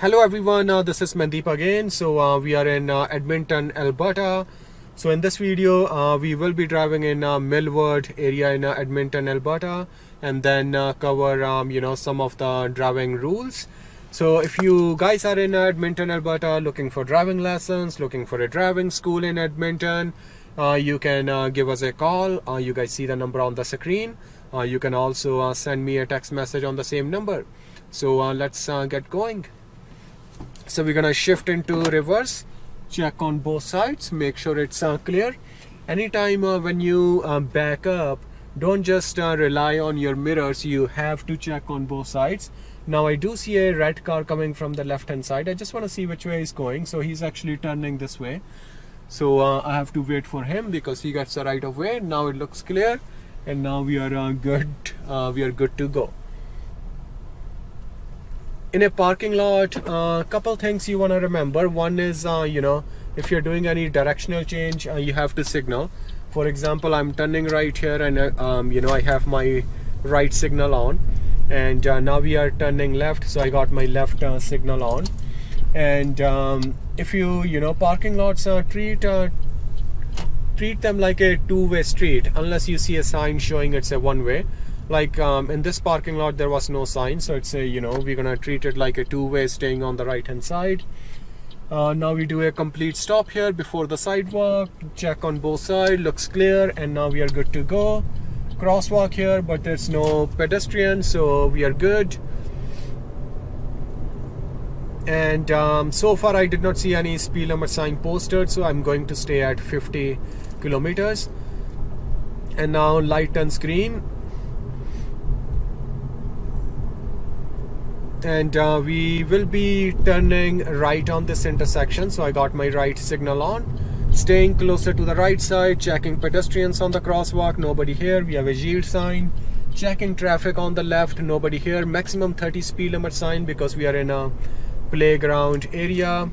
Hello everyone, uh, this is Mandeep again. So uh, we are in uh, Edmonton, Alberta. So in this video, uh, we will be driving in uh, Mill Woods area in uh, Edmonton, Alberta, and then cover um, you know some of the driving rules. So if you guys are in Edmonton, Alberta, looking for driving lessons, looking for a driving school in Edmonton, you can give us a call. you guys see the number on the screen. you can also send me a text message on the same number. So let's get going so we're gonna shift into reverse check on both sides make sure it's uh, clear. Anytime uh, when you uh, back up don't just uh, rely on your mirrors you have to check on both sides. Now I do see a red car coming from the left hand side. I just want to see which way he's going. So he's actually turning this way. So uh, I have to wait for him because he gets the right of way. Now it looks clear. And now we are uh, good we are good to go in a parking lot a uh, couple things you want to remember. One is uh, you know if you're doing any directional change uh, you have to signal. For example I'm turning right here and uh, um, you know I have my right signal on. And uh, now we are turning left so I got my left uh, signal on. And um, if you you know parking lots treat treat them like a two-way street unless you see a sign showing it's a one-way like um, in this parking lot there was no sign so it's a you know we're gonna treat it like a two-way staying on the right hand side. Uh, now we do a complete stop here before the sidewalk check on both sides looks clear and now we are good to go. Crosswalk here but there's no pedestrian so we are good. And um, so far I did not see any speed limit sign posted so I'm going to stay at 50 kilometers. And now light turns green and uh, we will be turning right on this intersection. So I got my right signal on. Staying closer to the right side checking pedestrians on the crosswalk nobody here. We have a yield sign. Checking traffic on the left nobody here. Maximum 30 speed limit sign because we are in a playground area.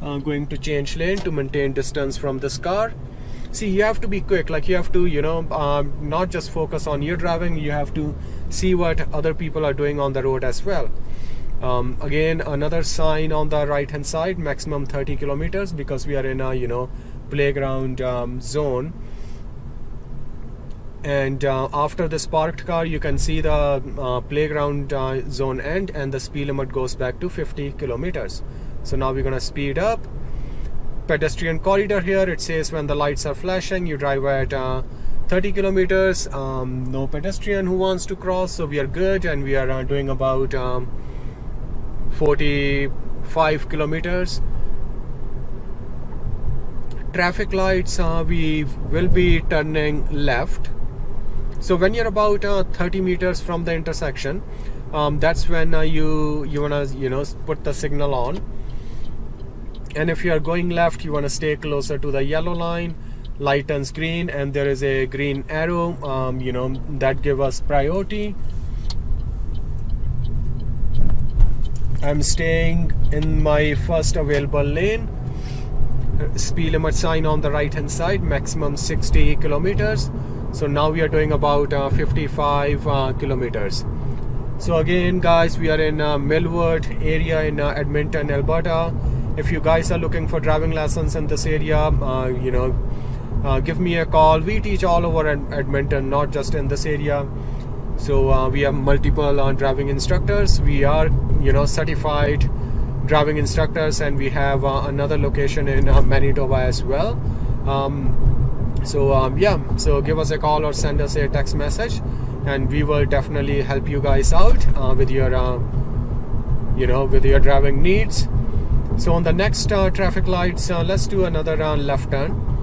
Uh, going to change lane to maintain distance from this car. See you have to be quick. Like you have to you know um, not just focus on your driving. You have to see what other people are doing on the road as well. Um, again another sign on the right hand side maximum 30 kilometers because we are in a you know playground um, zone. And uh, after this parked car you can see the uh, playground uh, zone end and the speed limit goes back to 50 kilometers. So now we're gonna speed up. Pedestrian corridor here it says when the lights are flashing you drive at uh, 30 kilometers um, no pedestrian who wants to cross so we are good and we are uh, doing about um, 45 kilometers. Traffic lights uh, we will be turning left. So when you're about uh, 30 meters from the intersection um, that's when uh, you you want to you know put the signal on. And if you are going left you want to stay closer to the yellow line light turns green and there is a green arrow um, you know that give us priority. I'm staying in my first available lane. Speed limit sign on the right hand side maximum 60 kilometers. So now we are doing about uh, 55 uh, kilometers. So again guys we are in uh, Mill Woods area in uh, Edmonton Alberta. If you guys are looking for driving lessons in this area uh, you know uh, give me a call. We teach all over Edmonton not just in this area. So uh, we have multiple uh, driving instructors. We are you know certified driving instructors and we have uh, another location in uh, Manitoba as well. Um, so um, yeah. So give us a call or send us a text message and we will definitely help you guys out uh, with your you know with your driving needs. So on the next traffic lights let's do another left turn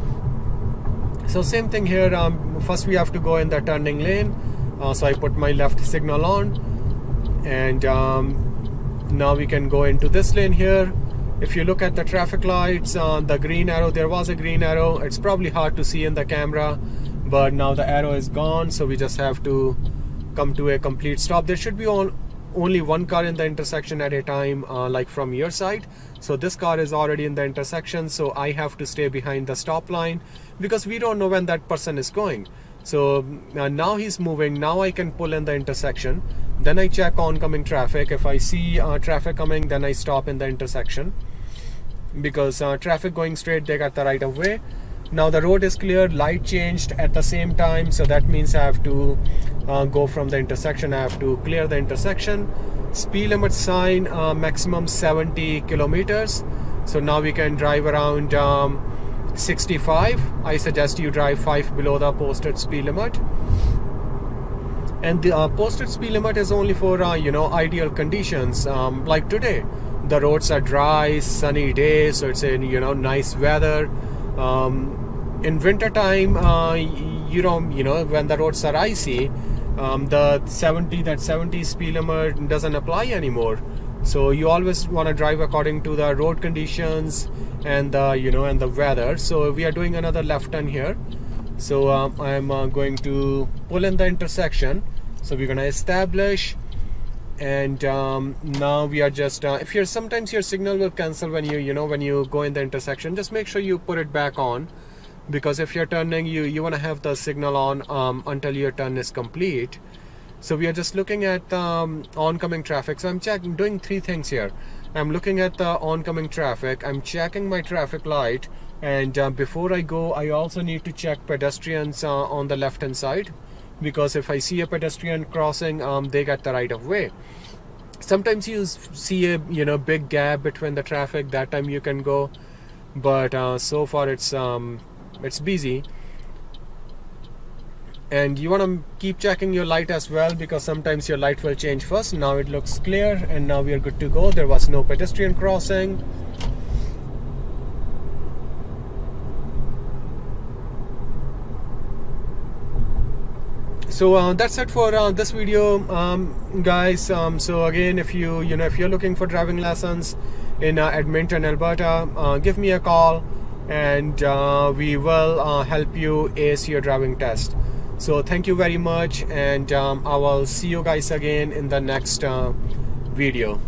so same thing here um, first we have to go in the turning lane. Uh, so I put my left signal on and um, now we can go into this lane here. If you look at the traffic lights uh, the green arrow there was a green arrow. It's probably hard to see in the camera but now the arrow is gone. So we just have to come to a complete stop. There should be on only one car in the intersection at a time uh, like from your side. So this car is already in the intersection so I have to stay behind the stop line because we don't know when that person is going. So uh, now he's moving now I can pull in the intersection. Then I check oncoming traffic. If I see uh, traffic coming then I stop in the intersection because uh, traffic going straight they got the right of way now the road is cleared light changed at the same time so that means I have to uh, go from the intersection I have to clear the intersection. Speed limit sign uh, maximum 70 kilometers. So now we can drive around um, 65 I suggest you drive 5 below the posted speed limit. And the uh, posted speed limit is only for uh, you know ideal conditions. Um, like today the roads are dry sunny day so it's in you know nice weather um, in winter time uh, you know you know when the roads are icy um, the 70 that 70 speed limit doesn't apply anymore. So you always want to drive according to the road conditions and the you know and the weather. So we are doing another left turn here. So um, I'm uh, going to pull in the intersection. So we're gonna establish and um, now we are just uh, if you're sometimes your signal will cancel when you you know when you go in the intersection just make sure you put it back on. Because if you're turning you you want to have the signal on um, until your turn is complete. So we are just looking at um, oncoming traffic. So I'm checking doing three things here. I'm looking at the oncoming traffic. I'm checking my traffic light. And uh, before I go I also need to check pedestrians uh, on the left hand side because if I see a pedestrian crossing um, they get the right of way. Sometimes you see a you know big gap between the traffic that time you can go. But uh, so far it's um, it's busy. And you want to keep checking your light as well because sometimes your light will change first. Now it looks clear and now we are good to go. There was no pedestrian crossing so uh, that's it for uh, this video um, guys. Um, so again if you you know if you're looking for driving lessons in uh, Edmonton Alberta uh, give me a call and uh, we will uh, help you ace your driving test. So thank you very much and um, I will see you guys again in the next video